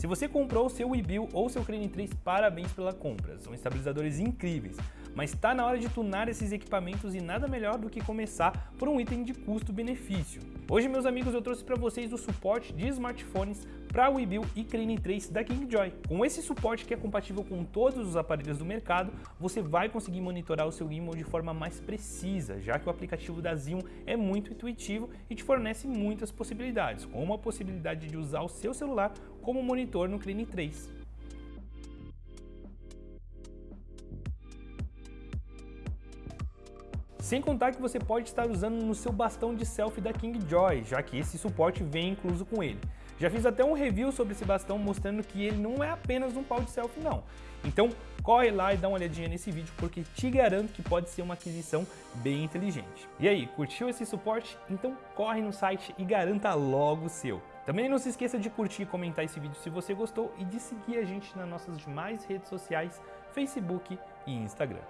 Se você comprou o seu Webuild ou seu Crane 3, parabéns pela compra, são estabilizadores incríveis, mas está na hora de tunar esses equipamentos e nada melhor do que começar por um item de custo-benefício. Hoje, meus amigos, eu trouxe para vocês o suporte de smartphones para Webuild e Crane 3 da KingJoy. Com esse suporte que é compatível com todos os aparelhos do mercado, você vai conseguir monitorar o seu gimbal de forma mais precisa, já que o aplicativo da Zion é muito intuitivo e te fornece muitas possibilidades, como a possibilidade de usar o seu celular como monitor no Crane 3. Sem contar que você pode estar usando no seu bastão de selfie da KingJoy, já que esse suporte vem incluso com ele. Já fiz até um review sobre esse bastão mostrando que ele não é apenas um pau de selfie não. Então corre lá e dá uma olhadinha nesse vídeo porque te garanto que pode ser uma aquisição bem inteligente. E aí, curtiu esse suporte? Então corre no site e garanta logo o seu. Também não se esqueça de curtir e comentar esse vídeo se você gostou e de seguir a gente nas nossas demais redes sociais, Facebook e Instagram.